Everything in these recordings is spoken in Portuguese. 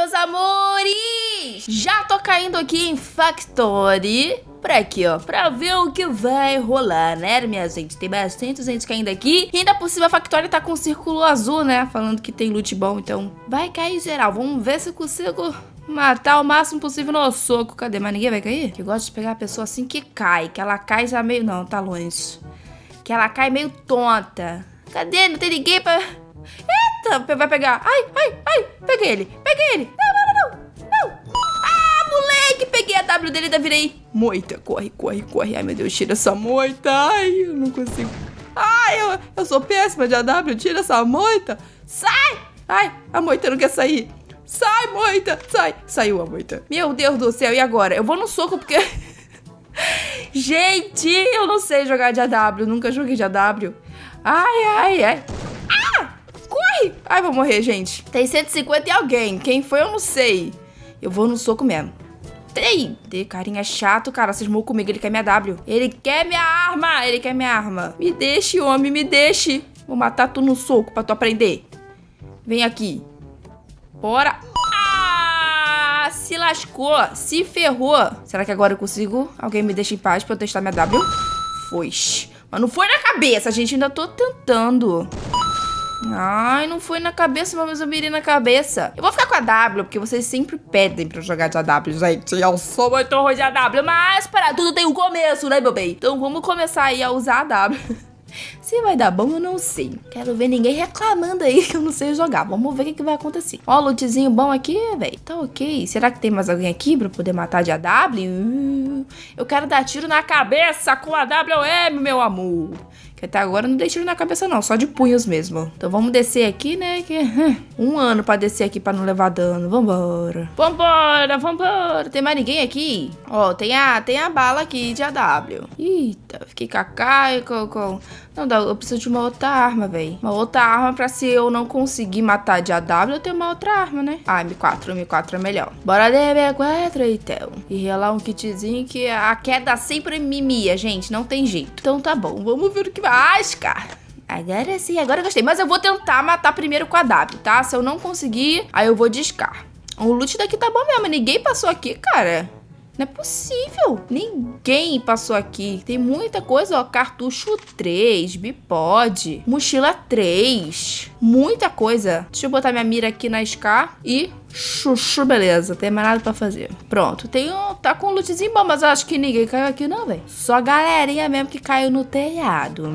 meus amores? Já tô caindo aqui em Factory por aqui, ó, pra ver o que vai rolar, né, minha gente? Tem bastante gente caindo aqui. E ainda por cima a Factory tá com um círculo azul, né, falando que tem loot bom, então vai cair geral. Vamos ver se eu consigo matar o máximo possível no soco. Cadê? Mas ninguém vai cair? Eu gosto de pegar a pessoa assim que cai, que ela cai já meio... Não, tá longe. Que ela cai meio tonta. Cadê? Não tem ninguém pra... Vai pegar. Ai, ai, ai. Peguei ele, peguei ele. Não, não, não, não. não. Ah, moleque, peguei a W dele e ainda virei moita. Corre, corre, corre. Ai, meu Deus, tira essa moita. Ai, eu não consigo. Ai, eu, eu sou péssima de AW. Tira essa moita. Sai. Ai, a moita não quer sair. Sai, moita. Sai. Saiu a moita. Meu Deus do céu, e agora? Eu vou no soco porque... Gente, eu não sei jogar de AW. Nunca joguei de AW. Ai, ai, ai. Ai, vou morrer, gente. Tem 150 e alguém. Quem foi, eu não sei. Eu vou no soco mesmo. Ei, de carinha chato, cara. Cismou comigo. Ele quer minha W. Ele quer minha arma. Ele quer minha arma. Me deixe, homem. Me deixe. Vou matar tu no soco pra tu aprender. Vem aqui. Bora. Ah, se lascou. Se ferrou. Será que agora eu consigo? Alguém me deixa em paz pra eu testar minha W? Foi. Mas não foi na cabeça, gente. Ainda tô tentando. Ai, não foi na cabeça, mas eu mirei na cabeça. Eu vou ficar com a W, porque vocês sempre pedem pra eu jogar de AW, gente. Eu sou muito ruim de AW, mas para tudo tem um começo, né, meu bem? Então vamos começar aí a usar a W. Se vai dar bom, eu não sei. Quero ver ninguém reclamando aí que eu não sei jogar. Vamos ver o que, que vai acontecer. Ó, lootzinho bom aqui, velho. Tá ok. Será que tem mais alguém aqui pra poder matar de AW? Eu quero dar tiro na cabeça com a WM, meu amor. Que até agora não dei na cabeça não, só de punhos mesmo. Então vamos descer aqui, né? Que um ano pra descer aqui pra não levar dano. Vambora. Vambora, vambora. Tem mais ninguém aqui? Ó, tem a, tem a bala aqui de AW. Eita, fiquei com a Kai, com, com... Não dá, eu preciso de uma outra arma, velho. Uma outra arma pra se eu não conseguir matar de AW, eu tenho uma outra arma, né? Ah, M4, M4 é melhor. Bora de M4, então. E relar um kitzinho que a queda sempre mimia, gente. Não tem jeito. Então tá bom, vamos ver o que vai. Ascar. Agora sim, agora eu gostei. Mas eu vou tentar matar primeiro com a W, tá? Se eu não conseguir, aí eu vou discar. O loot daqui tá bom mesmo. Ninguém passou aqui, cara. Não é possível. Ninguém passou aqui. Tem muita coisa, ó. Cartucho 3, bipod, mochila 3. Muita coisa. Deixa eu botar minha mira aqui na Scar e Chuchu, beleza. Tem mais nada pra fazer. Pronto. Tem um, tá com um lootzinho bom, mas eu acho que ninguém caiu aqui não, velho. Só galerinha mesmo que caiu no telhado.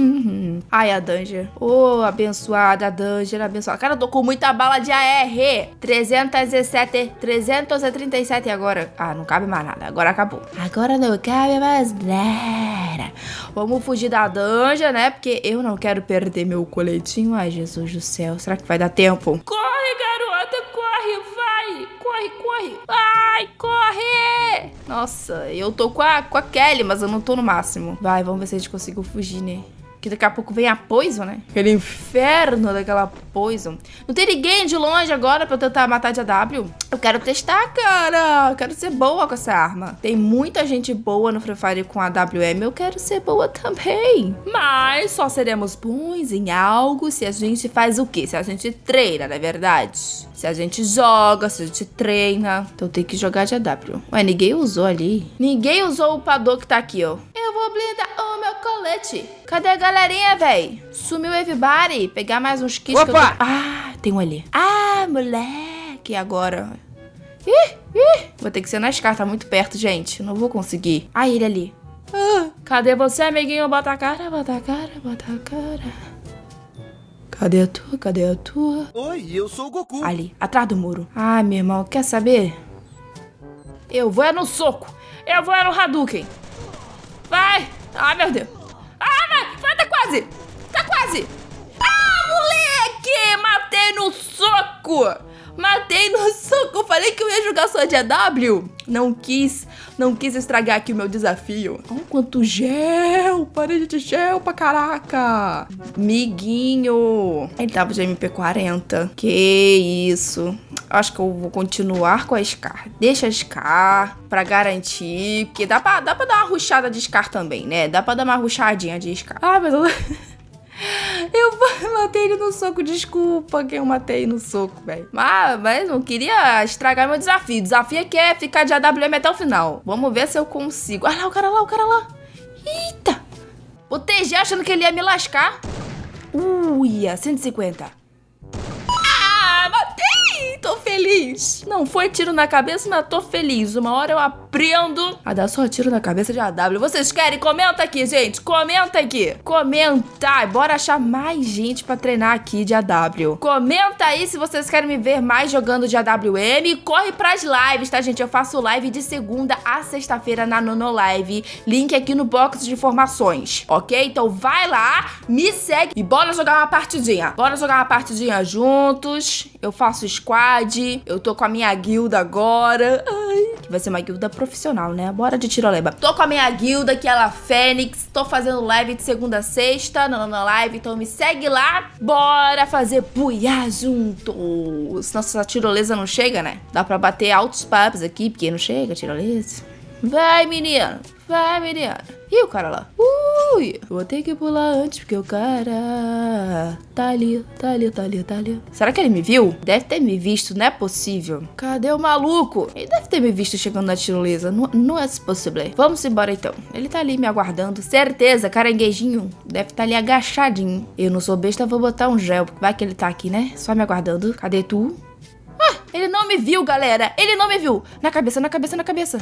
Ai, a Danger. Ô, oh, abençoada, a Danger, abençoada. Cara, eu tô com muita bala de AR. 317, 337 agora. Ah, não cabe mais nada. Agora acabou. Agora não cabe mais nada. Vamos fugir da Danger, né? Porque eu não quero perder meu coletinho. Ai, Jesus do céu. Será que vai dar tempo? Corre, garota, corre, vai! Corre, corre! Ai, corre! Nossa, eu tô com a, com a Kelly, mas eu não tô no máximo. Vai, vamos ver se a gente conseguiu fugir, né? Que daqui a pouco vem a Poison, né? Aquele inferno daquela Poison. Não tem ninguém de longe agora pra eu tentar matar de AW? Eu quero testar, cara. Eu quero ser boa com essa arma. Tem muita gente boa no Free Fire com a WM. Eu quero ser boa também. Mas só seremos bons em algo se a gente faz o quê? Se a gente treina, não é verdade? Se a gente joga, se a gente treina. Então tem que jogar de AW. Ué, ninguém usou ali. Ninguém usou o pador que tá aqui, ó. Eu vou blindar o meu colete. Cadê a galerinha, véi? Sumiu everybody. Pegar mais uns kits Opa! que eu tô... Ah, tem um ali. Ah, moleque. Agora... Ih, ih. Vou ter que ser na escada, tá muito perto, gente. Não vou conseguir. Ah, ele ali. Ah, cadê você, amiguinho? Bota a cara, bota a cara, bota a cara. Cadê a tua? Cadê a tua? Oi, eu sou o Goku. Ali, atrás do muro. Ai, meu irmão, quer saber? Eu vou é no soco. Eu vou é no Hadouken. Vai. Ai, meu Deus. Ah, vai. Vai, quase. Tá quase. No soco. Matei no soco. Falei que eu ia jogar só de AW. Não quis, não quis estragar aqui o meu desafio. Olha quanto gel. Parede de gel pra caraca. Miguinho. Ele tava de MP40. Que isso. Acho que eu vou continuar com a Scar. Deixa a Scar pra garantir. Porque dá pra, dá pra dar uma ruchada de Scar também, né? Dá pra dar uma ruchadinha de Scar. Ah, mas eu... Eu matei ele no soco, desculpa que eu matei no soco, velho. Mas, mas não queria estragar meu desafio. O desafio é que é ficar de AWM até o final. Vamos ver se eu consigo. Olha lá, o cara lá, o cara lá. Eita! TG achando que ele ia me lascar. Uia, 150 tô feliz. Não foi tiro na cabeça, mas tô feliz. Uma hora eu aprendo a dar só tiro na cabeça de AW. Vocês querem? Comenta aqui, gente. Comenta aqui. Comenta. Bora achar mais gente pra treinar aqui de AW. Comenta aí se vocês querem me ver mais jogando de AWM. Corre pras lives, tá, gente? Eu faço live de segunda a sexta-feira na Nono Live. Link aqui no box de informações, ok? Então vai lá, me segue e bora jogar uma partidinha. Bora jogar uma partidinha juntos. Eu faço squad eu tô com a minha guilda agora. Ai, que vai ser uma guilda profissional, né? Bora de tiroleba. Tô com a minha guilda, que é a Fênix. Tô fazendo live de segunda a sexta, na, na live. Então me segue lá. Bora fazer buiá juntos. Nossa, a tirolesa não chega, né? Dá pra bater altos papos aqui, porque não chega tirolesa. Vai, menino. Vai, menina. Ih, o cara lá. Ui, vou ter que pular antes, porque o cara tá ali, tá ali, tá ali, tá ali. Será que ele me viu? Deve ter me visto, não é possível. Cadê o maluco? Ele deve ter me visto chegando na tirolesa. Não, não é possível. Vamos embora então. Ele tá ali me aguardando. Certeza, caranguejinho. Deve estar tá ali agachadinho. Eu não sou besta, vou botar um gel. Vai que ele tá aqui, né? Só me aguardando. Cadê tu? Ah, ele não me viu, galera. Ele não me viu. Na cabeça, na cabeça, na cabeça.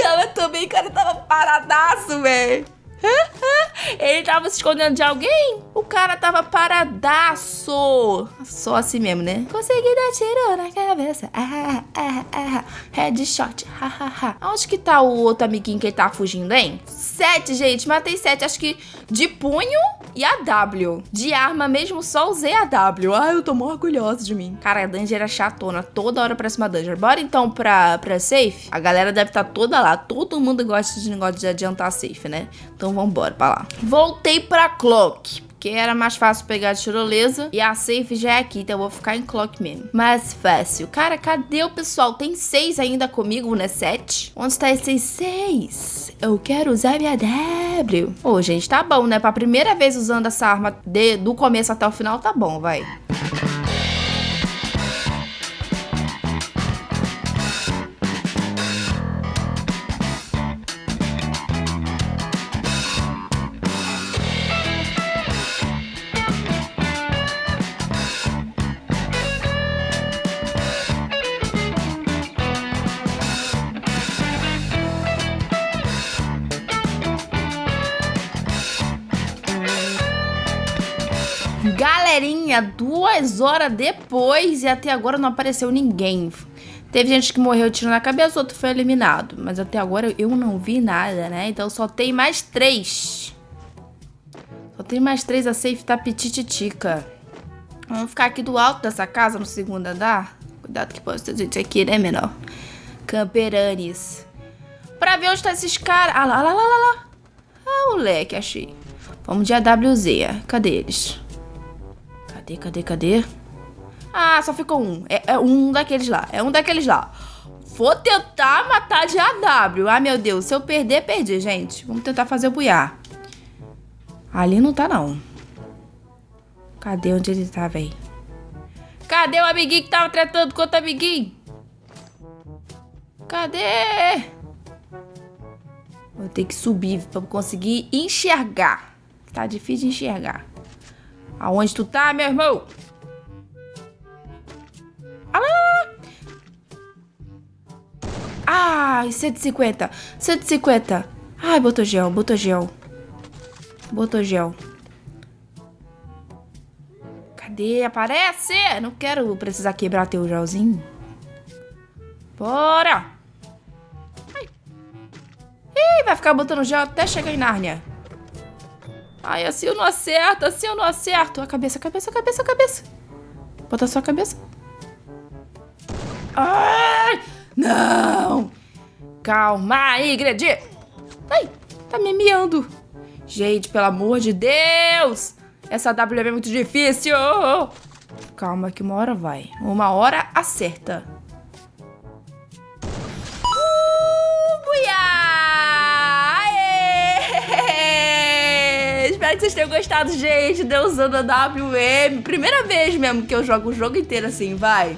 Ela também, cara, tava paradaço, velho. Ele tava se escondendo de alguém? O cara tava paradaço. Só assim mesmo, né? Consegui dar tiro na cabeça. Ah, ah, ah. Headshot. Ha. Onde que tá o outro amiguinho que ele tá fugindo, hein? Sete, gente. Matei sete. Acho que de punho e a W. De arma mesmo, só usei a W. Ai, eu tô mó orgulhosa de mim. Cara, a Danger era chatona. Toda hora pra cima da Danger. Bora então pra, pra safe? A galera deve estar tá toda lá. Todo mundo gosta de negócio de adiantar safe, né? Então vambora pra lá. Voltei pra Clock porque era mais fácil pegar a tirolesa e a safe já é aqui, então eu vou ficar em clock mesmo. Mais fácil. Cara, cadê o pessoal? Tem seis ainda comigo, né? Sete? Onde está esses seis? Eu quero usar minha W. Ô, oh, gente, tá bom, né? Pra primeira vez usando essa arma de, do começo até o final, tá bom, vai. Galerinha, duas horas depois e até agora não apareceu ninguém. Teve gente que morreu tiro na cabeça, outro foi eliminado. Mas até agora eu não vi nada, né? Então só tem mais três. Só tem mais três, a safe tá petititica. Vamos ficar aqui do alto dessa casa, no segundo andar. Cuidado que pode ter gente aqui, né, menor? Camperanes. Pra ver onde tá esses caras. Ah lá, lá, lá, lá. Ah, moleque, achei. Vamos de AWZ. Cadê eles? Cadê, cadê, cadê? Ah, só ficou um. É, é, um daqueles lá. É um daqueles lá. Vou tentar matar de AW. Ah, meu Deus. Se eu perder, perdi, gente. Vamos tentar fazer o buiar. Ali não tá, não. Cadê onde ele tá, véi? Cadê o amiguinho que tava tratando com outro amiguinho? Cadê? Vou ter que subir pra conseguir enxergar. Tá difícil de enxergar. Aonde tu tá, meu irmão? Ah, Ai, 150. 150. Ai, botou gel, botou gel. Botou gel. Cadê? Aparece! Não quero precisar quebrar teu gelzinho. Bora! Ai. Ih, vai ficar botando gel até chegar em Nárnia. Ai, assim eu não acerto, assim eu não acerto. A cabeça, a cabeça, a cabeça, a cabeça. Bota só a cabeça. Ai! Não! Calma aí, Gredi. Ai, tá me miando. Gente, pelo amor de Deus! Essa W é muito difícil. Calma que uma hora vai. Uma hora acerta. Que vocês tenham gostado, gente. Deus usando a WM. Primeira vez mesmo que eu jogo o jogo inteiro assim, vai.